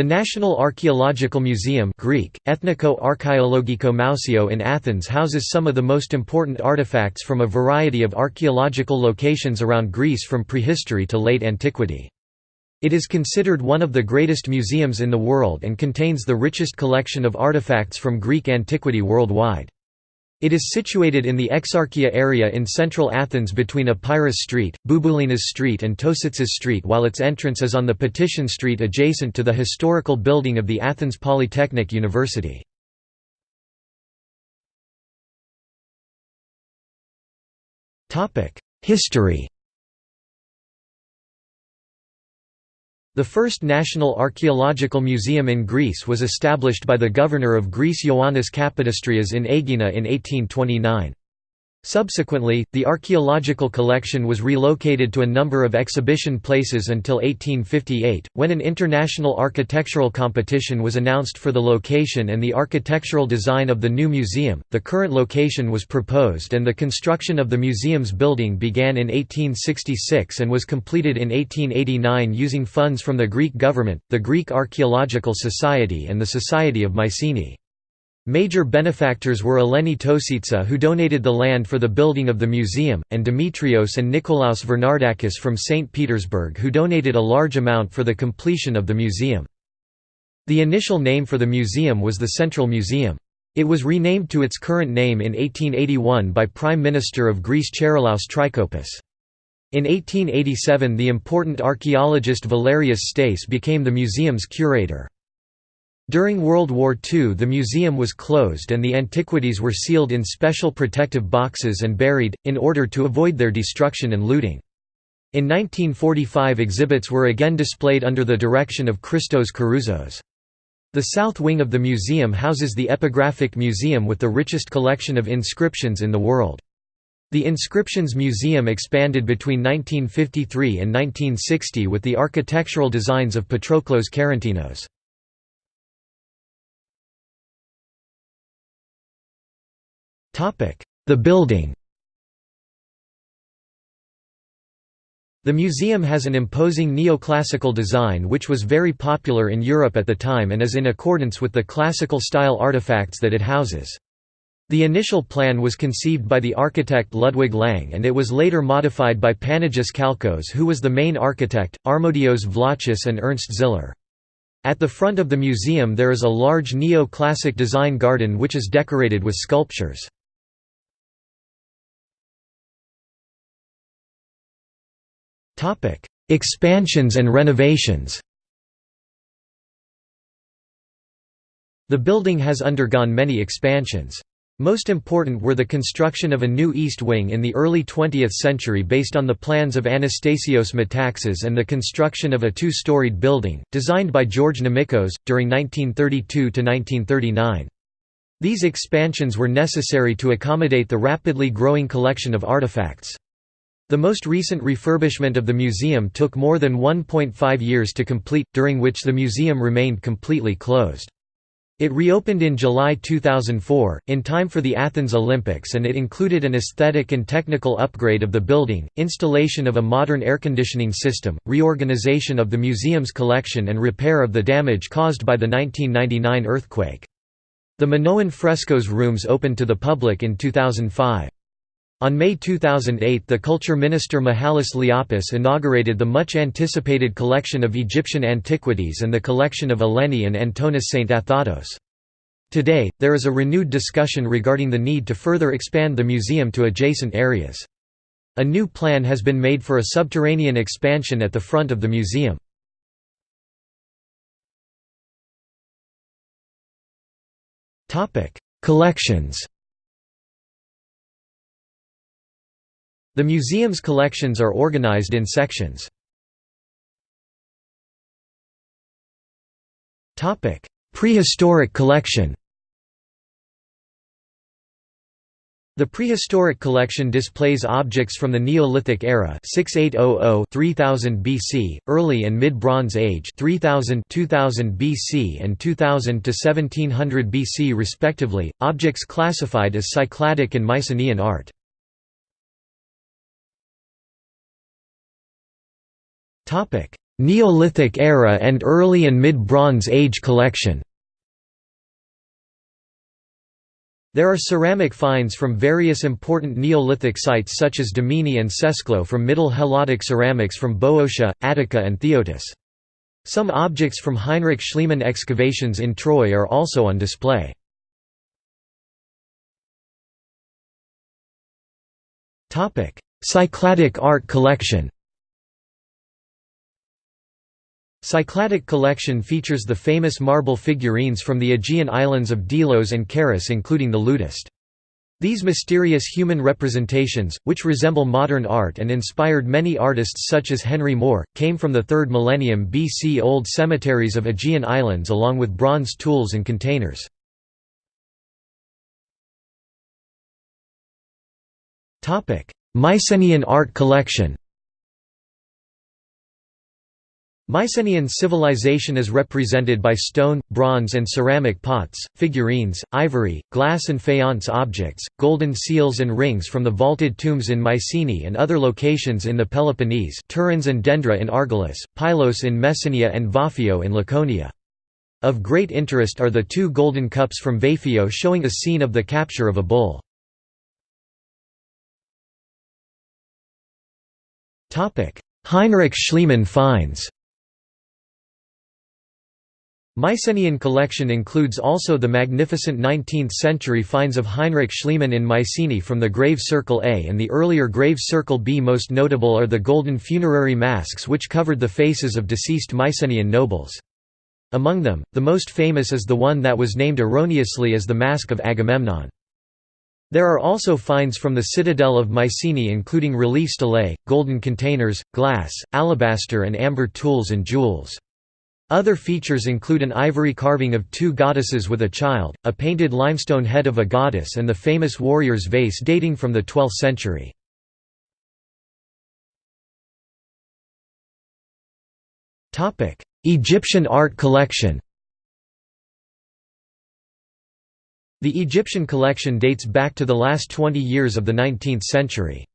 The National Archaeological Museum Greek, Ethniko Archaeologiko Mousio in Athens houses some of the most important artifacts from a variety of archaeological locations around Greece from prehistory to late antiquity. It is considered one of the greatest museums in the world and contains the richest collection of artifacts from Greek antiquity worldwide. It is situated in the Exarchia area in central Athens between Epirus Street, Bouboulinas Street and Tositsis Street while its entrance is on the Patission Street adjacent to the historical building of the Athens Polytechnic University. History The first National Archaeological Museum in Greece was established by the governor of Greece Ioannis Kapodistrias in Aegina in 1829. Subsequently, the archaeological collection was relocated to a number of exhibition places until 1858, when an international architectural competition was announced for the location and the architectural design of the new museum. The current location was proposed and the construction of the museum's building began in 1866 and was completed in 1889 using funds from the Greek government, the Greek Archaeological Society and the Society of Mycenae. Major benefactors were Eleni Tositsa who donated the land for the building of the museum, and Demetrios and Nikolaos Vernardakis from St. Petersburg who donated a large amount for the completion of the museum. The initial name for the museum was the Central Museum. It was renamed to its current name in 1881 by Prime Minister of Greece Charilaos Trikoupis. In 1887 the important archaeologist Valerius Stais became the museum's curator. During World War II the museum was closed and the antiquities were sealed in special protective boxes and buried, in order to avoid their destruction and looting. In 1945 exhibits were again displayed under the direction of Christos Karouzos. The south wing of the museum houses the Epigraphic Museum with the richest collection of inscriptions in the world. The Inscriptions Museum expanded between 1953 and 1960 with the architectural designs of Patroklos Karantinos. The building The museum has an imposing neoclassical design which was very popular in Europe at the time and is in accordance with the classical style artifacts that it houses. The initial plan was conceived by the architect Ludwig Lang and it was later modified by Panagis Kalkos who was the main architect, Armodios Vlachis and Ernst Ziller. At the front of the museum there is a large neo-classic design garden which is decorated with sculptures. Expansions and renovations The building has undergone many expansions. Most important were the construction of a new east wing in the early 20th century based on the plans of Anastasios Metaxas and the construction of a two-storied building, designed by George Nomikos, during 1932–1939. These expansions were necessary to accommodate the rapidly growing collection of artifacts. The most recent refurbishment of the museum took more than 1.5 years to complete, during which the museum remained completely closed. It reopened in July 2004, in time for the Athens Olympics and it included an aesthetic and technical upgrade of the building, installation of a modern air conditioning system, reorganization of the museum's collection and repair of the damage caused by the 1999 earthquake. The Minoan frescoes rooms opened to the public in 2005. On May 2008 the culture minister Mihalis Liapis inaugurated the much-anticipated collection of Egyptian antiquities and the collection of Eleni and Antonis Stathatos. Today, there is a renewed discussion regarding the need to further expand the museum to adjacent areas. A new plan has been made for a subterranean expansion at the front of the museum. Collections The museum's collections are organized in sections. Prehistoric collection The prehistoric collection displays objects from the Neolithic era 6800-3000 BC, early and mid-Bronze Age 3000 2000 BC and 2000 to 1700 BC respectively, objects classified as Cycladic and Mycenaean art. Neolithic era and early and mid-Bronze Age collection There are ceramic finds from various important Neolithic sites such as Dimini and Sesklo from Middle Helladic ceramics from Boeotia, Attica and Phthiotis. Some objects from Heinrich Schliemann excavations in Troy are also on display. Cycladic art collection Cycladic collection features the famous marble figurines from the Aegean islands of Delos and Charis including the Ludist. These mysterious human representations, which resemble modern art and inspired many artists such as Henry Moore, came from the 3rd millennium BC old cemeteries of Aegean islands along with bronze tools and containers. Mycenaean art collection Mycenaean civilization is represented by stone, bronze and ceramic pots, figurines, ivory, glass and faience objects, golden seals and rings from the vaulted tombs in Mycenae and other locations in the Peloponnese Tiryns and Dendra in Argolis, Pylos in Messenia and Vaphio in Laconia. Of great interest are the two golden cups from Vaphio showing a scene of the capture of a bull. Heinrich Schliemann finds Mycenaean collection includes also the magnificent 19th-century finds of Heinrich Schliemann in Mycenae from the Grave Circle A and the earlier Grave Circle B. Most notable are the golden funerary masks which covered the faces of deceased Mycenaean nobles. Among them, the most famous is the one that was named erroneously as the Mask of Agamemnon. There are also finds from the citadel of Mycenae including relief stelae, golden containers, glass, alabaster and amber tools and jewels. Other features include an ivory carving of two goddesses with a child, a painted limestone head of a goddess and the famous warrior's vase dating from the 12th century. Egyptian art collection The Egyptian collection dates back to the last 20 years of the 19th century.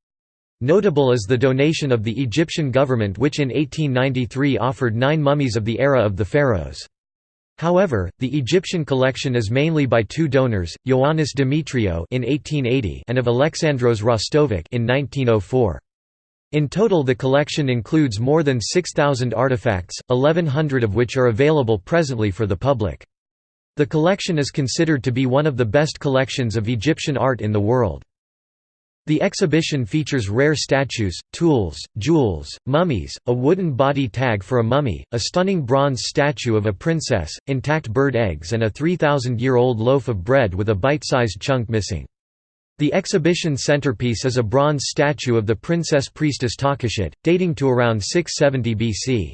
Notable is the donation of the Egyptian government which in 1893 offered nine mummies of the era of the pharaohs. However, the Egyptian collection is mainly by two donors, Ioannis Demetriou in 1880 and of Alexandros Rostovitz in 1904. In total the collection includes more than 6,000 artifacts, 1,100 of which are available presently for the public. The collection is considered to be one of the best collections of Egyptian art in the world. The exhibition features rare statues, tools, jewels, mummies, a wooden body tag for a mummy, a stunning bronze statue of a princess, intact bird eggs and a 3,000-year-old loaf of bread with a bite-sized chunk missing. The exhibition centerpiece is a bronze statue of the princess priestess Takushit, dating to around 670 BC.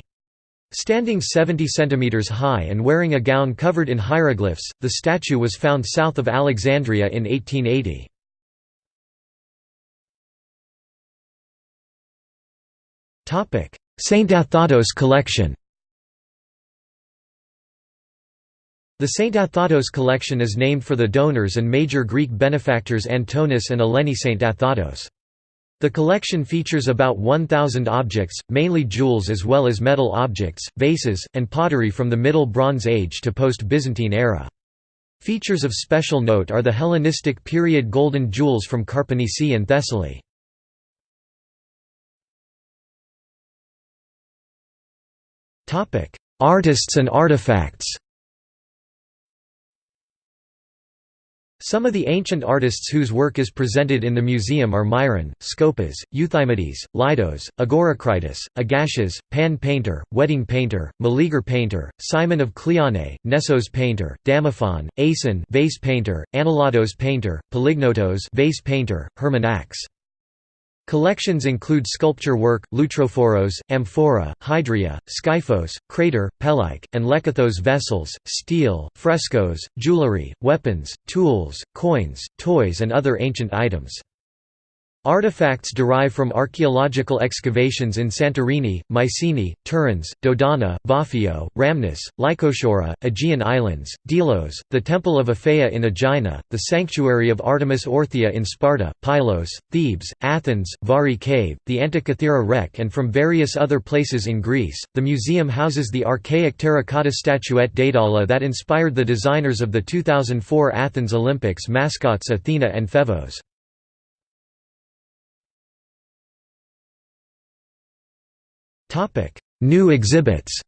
Standing 70 cm high and wearing a gown covered in hieroglyphs, the statue was found south of Alexandria in 1880. Stathatos collection The Stathatos collection is named for the donors and major Greek benefactors Antonis and Eleni Stathatos. The collection features about 1,000 objects, mainly jewels as well as metal objects, vases, and pottery from the Middle Bronze Age to post-Byzantine era. Features of special note are the Hellenistic period golden jewels from Karpenisi and Thessaly. Artists and artifacts. Some of the ancient artists whose work is presented in the museum are Myron, Scopas, Euthymides, Lydos, Agoracritus, Agasias, Pan painter, wedding painter, Meleager painter, Simon of Cleonae, Nessos painter, Damophon, Aeson vase painter, Analatos painter, Polygnotos vase painter, Hermann Collections include sculpture work, loutrophoros, amphora, hydria, skyphos, crater, pelike, and lekythos vessels, steel, frescoes, jewelry, weapons, tools, coins, toys and other ancient items. Artifacts derive from archaeological excavations in Santorini, Mycenae, Tiryns, Dodona, Vaphio, Rhamnus, Lykosoura, Aegean Islands, Delos, the Temple of Aphaea in Aegina, the Sanctuary of Artemis Orthia in Sparta, Pylos, Thebes, Athens, Vari Cave, the Antikythera wreck, and from various other places in Greece. The museum houses the archaic terracotta statuette Daedala that inspired the designers of the 2004 Athens Olympics mascots Athena and Phevos. New exhibits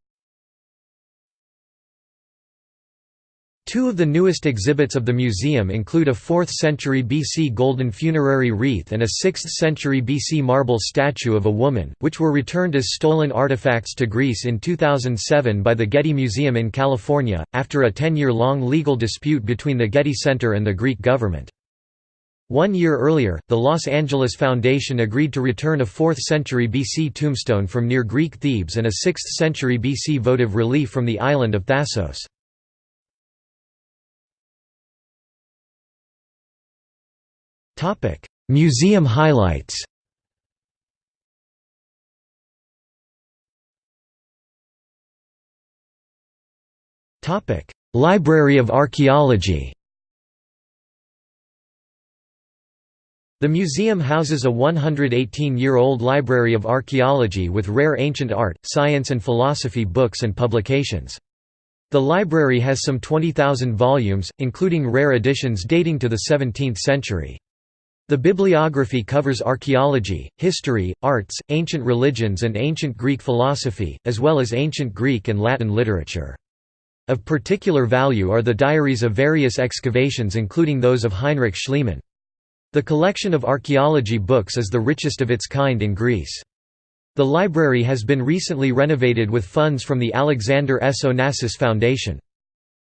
Two of the newest exhibits of the museum include a 4th century BC golden funerary wreath and a 6th century BC marble statue of a woman, which were returned as stolen artifacts to Greece in 2007 by the Getty Museum in California, after a 10-year-long legal dispute between the Getty Center and the Greek government. One year earlier, the Los Angeles Foundation agreed to return a 4th century BC tombstone from near Greek Thebes and a 6th century BC votive relief from the island of Thasos. Museum highlights Library of Archaeology The museum houses a 118-year-old library of archaeology with rare ancient art, science and philosophy books and publications. The library has some 20,000 volumes, including rare editions dating to the 17th century. The bibliography covers archaeology, history, arts, ancient religions and ancient Greek philosophy, as well as ancient Greek and Latin literature. Of particular value are the diaries of various excavations including those of Heinrich Schliemann. The collection of archaeology books is the richest of its kind in Greece. The library has been recently renovated with funds from the Alexander S. Onassis Foundation.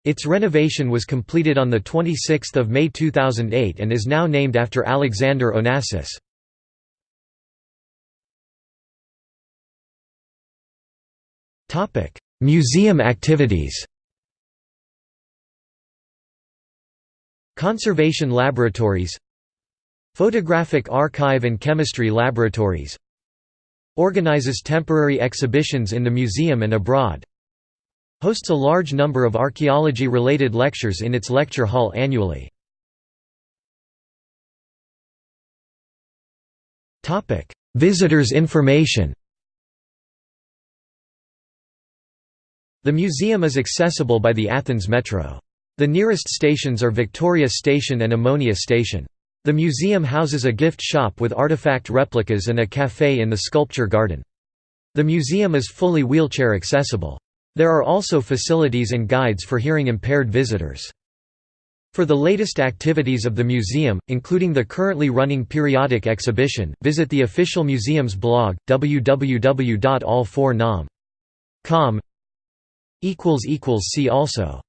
Its renovation was completed on 26 May 2008 and is now named after Alexander Onassis. Museum activities Conservation laboratories Photographic Archive and Chemistry Laboratories Organizes temporary exhibitions in the museum and abroad Hosts a large number of archaeology-related lectures in its lecture hall annually. Visitors information The museum is accessible by the Athens Metro. The nearest stations are Victoria Station and Omonia Station. The museum houses a gift shop with artifact replicas and a café in the sculpture garden. The museum is fully wheelchair accessible. There are also facilities and guides for hearing impaired visitors. For the latest activities of the museum, including the currently running periodic exhibition, visit the official museum's blog, www.all4nam.com. See also